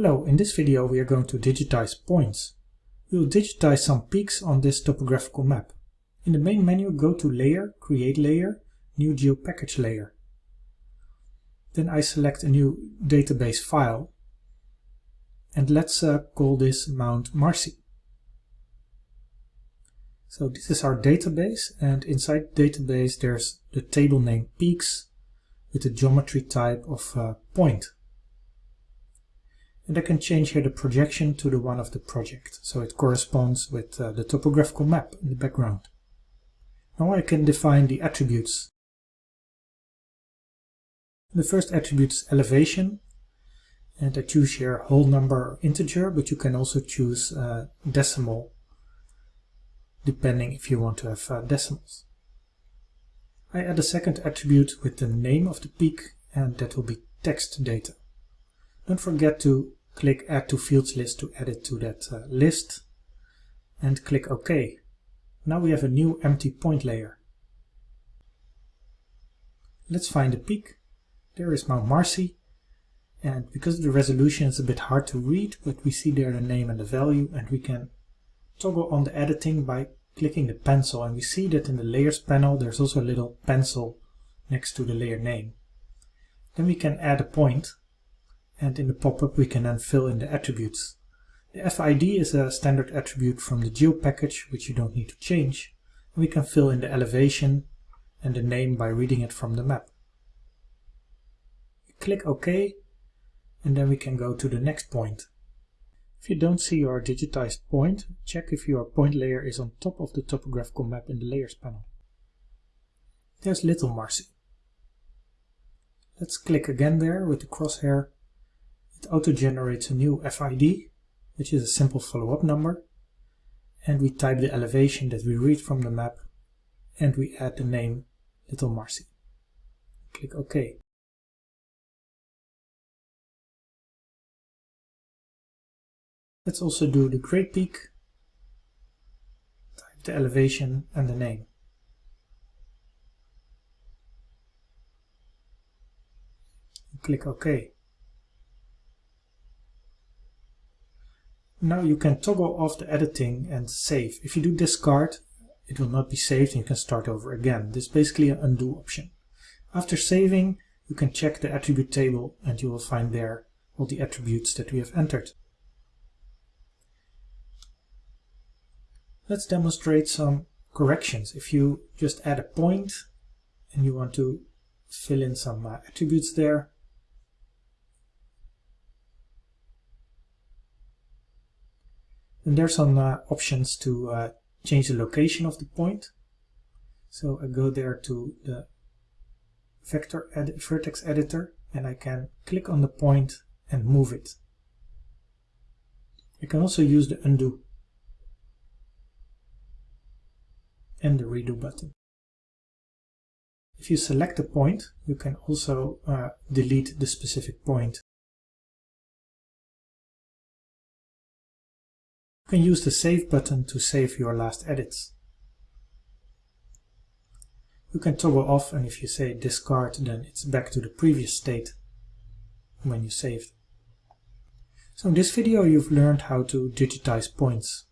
Hello, in this video we are going to digitize points. We will digitize some peaks on this topographical map. In the main menu go to Layer, Create Layer, New GeoPackage Layer. Then I select a new database file and let's uh, call this Mount Marcy. So this is our database and inside database there's the table name peaks with the geometry type of uh, point and I can change here the projection to the one of the project so it corresponds with uh, the topographical map in the background. Now I can define the attributes. The first attribute is elevation and I choose here whole number integer but you can also choose uh, decimal depending if you want to have uh, decimals. I add a second attribute with the name of the peak and that will be text data. Don't forget to click add to fields list to add it to that uh, list and click OK. Now we have a new empty point layer. Let's find a peak. There is Mount Marcy and because the resolution is a bit hard to read but we see there the name and the value and we can toggle on the editing by clicking the pencil and we see that in the layers panel there's also a little pencil next to the layer name. Then we can add a point and in the pop-up we can then fill in the attributes. The FID is a standard attribute from the geo package which you don't need to change. We can fill in the elevation and the name by reading it from the map. Click OK and then we can go to the next point. If you don't see your digitized point, check if your point layer is on top of the topographical map in the layers panel. There's Little Marcy. Let's click again there with the crosshair auto-generates a new FID, which is a simple follow-up number, and we type the elevation that we read from the map, and we add the name Little Marcy. Click OK. Let's also do the Gray Peak, type the elevation and the name. Click OK. Now you can toggle off the editing and save. If you do discard, it will not be saved and you can start over again. This is basically an undo option. After saving, you can check the attribute table and you will find there all the attributes that we have entered. Let's demonstrate some corrections. If you just add a point and you want to fill in some uh, attributes there, And there's some uh, options to uh, change the location of the point. So I go there to the vector ed vertex editor and I can click on the point and move it. I can also use the undo and the redo button. If you select a point, you can also uh, delete the specific point You can use the Save button to save your last edits. You can toggle off and if you say discard then it's back to the previous state when you saved. So in this video you've learned how to digitize points.